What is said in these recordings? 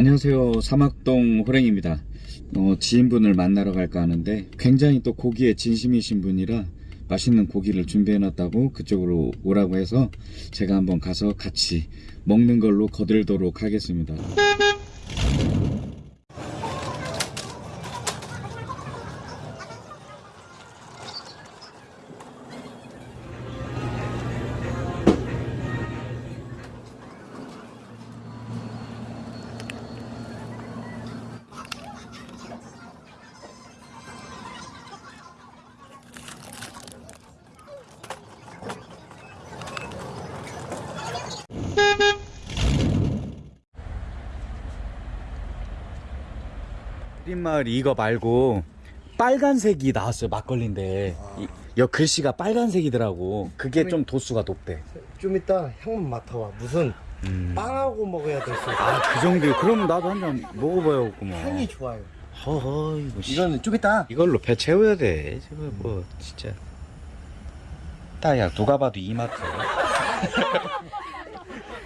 안녕하세요. 사막동 호랭입니다. 어, 지인분을 만나러 갈까 하는데 굉장히 또 고기에 진심이신 분이라 맛있는 고기를 준비해 놨다고 그쪽으로 오라고 해서 제가 한번 가서 같이 먹는 걸로 거들도록 하겠습니다. 햇마을 이거 말고 빨간색이 나왔어요 막걸리인데 이, 여 글씨가 빨간색이더라고 그게 좀 도수가 높대 좀 이따 향만 맡아봐. 무슨 음. 빵하고 먹어야 될 수. 아그 정도 그럼 나도 한 잔 먹어봐야겠구만 향이 좋아요. 허허 이거 씨. 이거는 좀 이따. 이걸로 배 채워야 돼 저거 뭐 진짜 따야 누가 봐도 이마트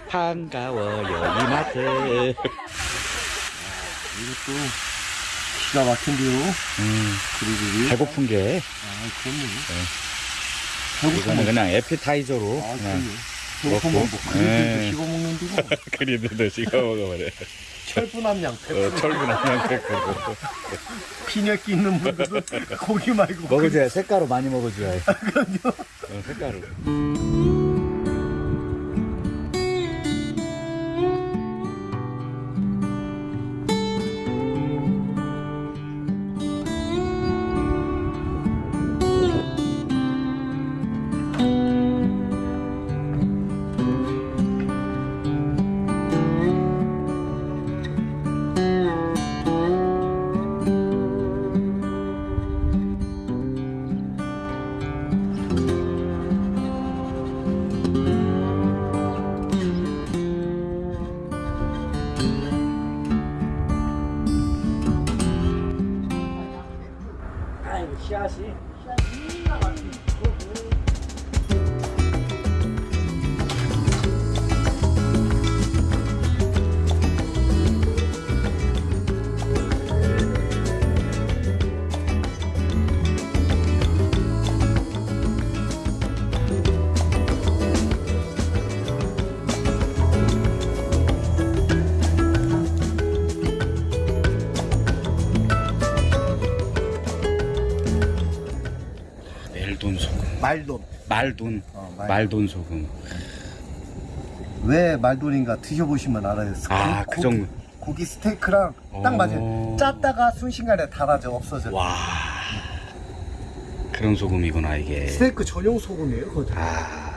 반가워요 이마트 이것도 기가 막힌데요. 음, 그리고 배고픈 게. 아, 그럼요. 이거는 배고프면 그냥 에피타이저로. 아, 그냥 그럼요. 먹고. 그릇도 네. 씹어 먹는데 뭐 그리드도 찍어 먹어버려. 철분함량 어, 100%. 철분 한양 뺐고 빈혈기 있는 분들은 고기 말고. 먹어줘야 색가루 많이 먹어줘야 해. 어, 색가루 아이고 씨 멜돈 소금 말돈. 말돈 어, 말- 말돈 소금 왜 말돈인가 드셔보시면 알아요. 아, 고- 그 정도. 고기, 고기 스테이크랑 딱 어. 맞아요. 짰다가 순식간에 달아져 없어져. 와 그런 소금이구나 이게 스테이크 전용 소금이에요, 그거. 아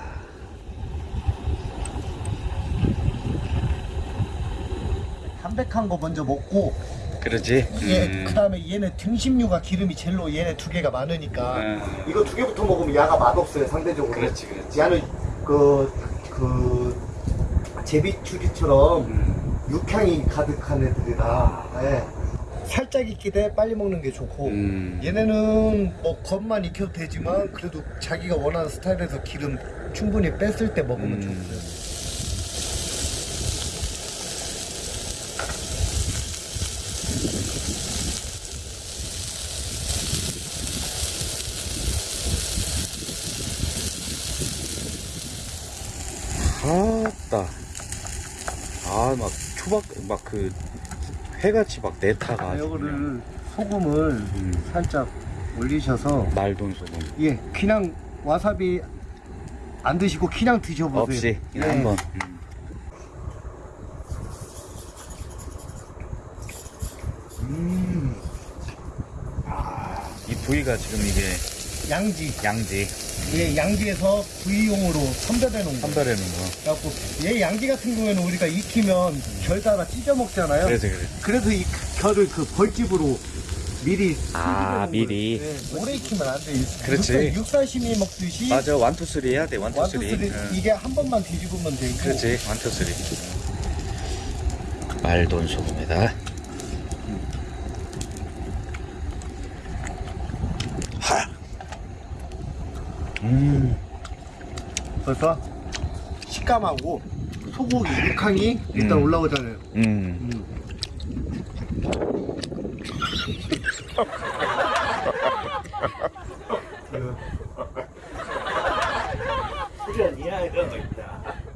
담백한 거 먼저 먹고 그러지 얘 음. 그다음에 얘네 등심류가 기름이 젤로 얘네 두 개가 많으니까 음. 이거 두 개부터 먹으면 야가 맛없어요 상대적으로. 그렇지, 그렇지. 야는 그, 그 제비추리처럼 음. 육향이 가득한 애들이라 예. 살짝 익게 돼 빨리 먹는 게 좋고 음. 얘네는 뭐 겉만 익혀도 되지만 그래도 자기가 원하는 스타일에서 기름 충분히 뺐을 때 먹으면 음. 좋고요. 아따 아 막 초박 막그 회같이 막 내타가 아주 이거를 소금을 음. 살짝 올리셔서 말돈 소금 예 그냥 와사비 안 드시고 그냥 드셔보세요. 없이 그냥 예. 한번 음. 음. 아, 이 부위가 지금 이게 양지 양지 예 양지에서 구이용으로 선별해 놓은 거. 선별해 놓은 거 그래갖고 얘 양지 같은 경우에는 우리가 익히면 결 따라 찢어 먹잖아요. 그래서 그래 그래서 이 결을 그 벌집으로 미리 아. 미리. 예, 오래 익히면 안 돼. 그렇지. 육사, 육사시미 먹듯이 맞아 one two three 해야 돼 완투쓰리 응. 이게 한 번만 뒤집으면 되고 그렇지 원투쓰리 말돈 소금에다 음 벌써 식감하고 소고기 육향이 일단 음. 올라오잖아요. 음. 음.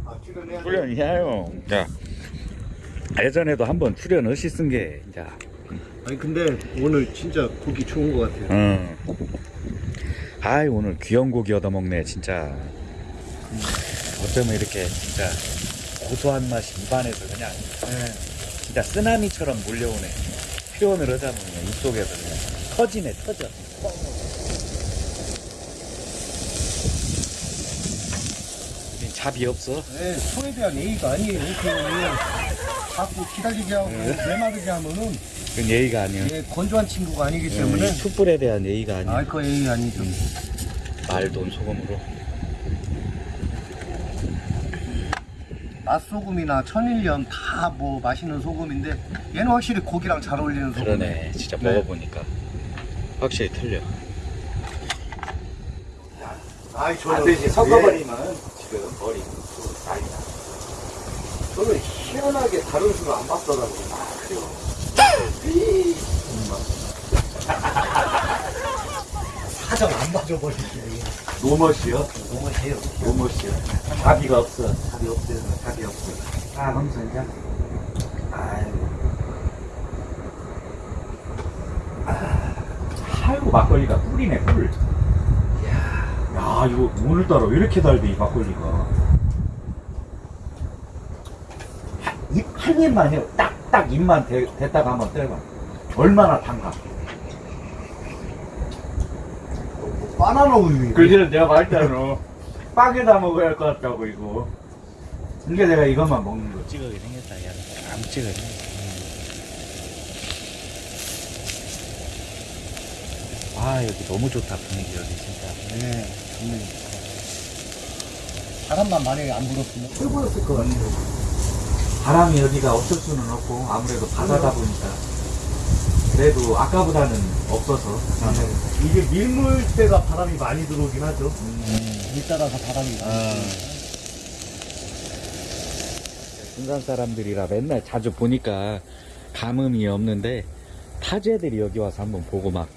아, 출연해야 돼. 출연이야요. 자, 예전에도 한번 출연하시쓴 게, 자, 아니 근데 오늘 진짜 고기 좋은 것 같아요. 응. 아이, 오늘 귀여운 고기 얻어먹네, 진짜. 어쩌면 이렇게 진짜 고소한 맛이 입안에서 그냥 네. 진짜 쓰나미처럼 몰려오네. 표현을 하자면 입속에서 그냥 터지네, 터져. 잡이 없어? 네, 소에 대한 예의가 아니에요. 그냥 자꾸 기다리게 하고 내마르게 하면은 그건 예의가 아니야. 예, 건조한 친구가 아니기 때문에 이 숯불에 대한 예의가 아니야. 아, 그 예의 아니죠. 말돈 소금으로. 맛소금이나 천일염 다 뭐 맛있는 소금인데 얘는 확실히 고기랑 잘 어울리는 소금. 그러네. 진짜 네. 먹어보니까 확실히 틀려. 아이 저는 반드시 예, 섞어버리면 지금 머리 나이다. 저는 희한하게 다른 수를 안 봤더라고요. 아, 그래요. 사정 안 봐줘버리죠. 노멋이요? 해요. 노멋이요. 자비가 없어. 답이 없어요. 답이 없어요. 아, 황선장. 아유. 아이고, 막걸리가 꿀이네, 꿀. 야, 이거 오늘따라 왜 이렇게 달대, 이 막걸리가. 입, 한 입만 해요. 딱, 딱 입만 대, 대다가 한번 때려봐. 얼마나 단가. 바나나 우유. 그래서 내가 말했잖아. 빵에다 먹어야 할 것 같다고, 이거. 그러니까 내가 이것만 먹는 거. 찍어게 생겼다, 야. 안 찍어야 아, 여기 너무 좋다, 분위기, 여기 진짜. 네, 좋네요. 바람만 만약에 안 불었으면 최고였을 것 같아요. 바람이 여기가 없을 수는 없고, 아무래도 바다다 보니까. 그래도 아까보다는 없어서. 이게 밀물 때가 바람이 많이 들어오긴 하죠. 음. 밀 따라서 바람이 아. 군산 사람들이라 맨날 자주 보니까 감흥이 없는데 타지애들이 여기 와서 한번 보고 막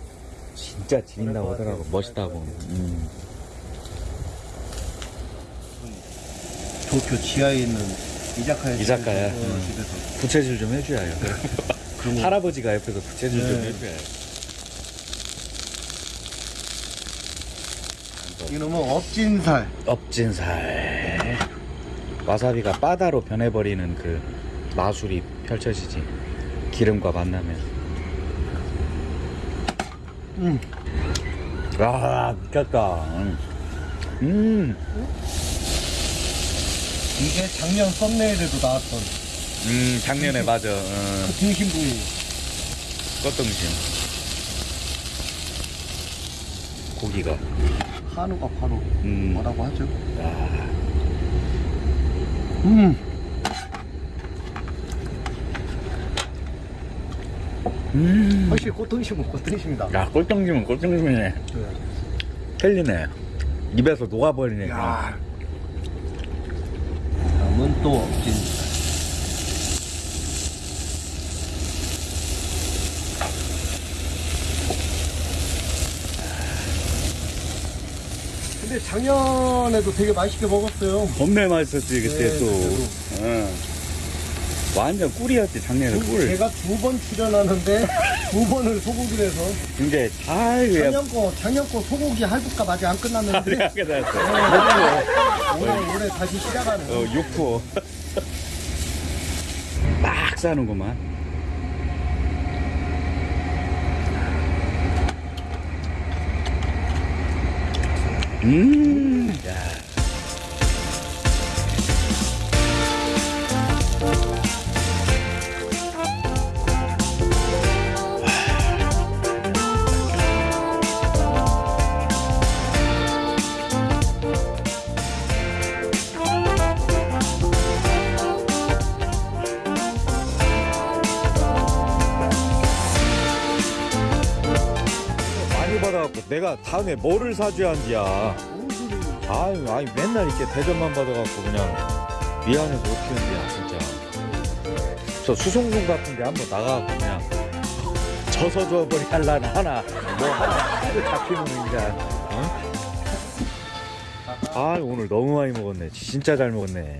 진짜 지린다고 하더라고. 멋있다고 음. 도쿄 지하에 있는 이자카야. 이자카야. 어, 음. 집에서. 부채질 좀 해줘야요 그런 거. 할아버지가 옆에서 부채질 좀 네. 해줘야요 이놈은 업진살. 업진살 와사비가 바다로 변해버리는 그 마술이 펼쳐지지 기름과 만나면 음. 아 미쳤다 음, 이게 작년 썸네일에도 나왔던 음 작년에 맞아 어, 그 등심 부위. 꽃등심 고기가 한우가 바로 음. 뭐라고 하죠? 아, 음. 음. 확실히 꽃등심은 꽃등심이다. 야 꽃등심은 꽃등심이네 틀리네 입에서 녹아버리네 그냥. 야. 다음은 또 업진살. 근데 작년에도 되게 맛있게 먹었어요. 겁내 맛있었지 그때 네, 또 그때도. 응. 완전 꿀이었지 작년에. 꿀. 제가 두 번 출연하는데 두 번을 소고기를 해서. 근데 아이고 야 작년 거 작년 거 소고기 할부값 아직 안 끝났는데. 하게 됐어. 올해 올해 다시 시작하는. 어 6포 막 싸는구만. 음 야. 다음에 뭐를 사줘야 한디야. 아유 아니 맨날 이렇게 대접만 받아갖고 그냥 미안해서 어떻게 한디야 진짜. 저 수송송 같은 데 한번 나가고 그냥 져서 줘버리 할라나 하나. 뭐 하나. 잡히면 그냥 어? 아 오늘 너무 많이 먹었네. 진짜 잘 먹었네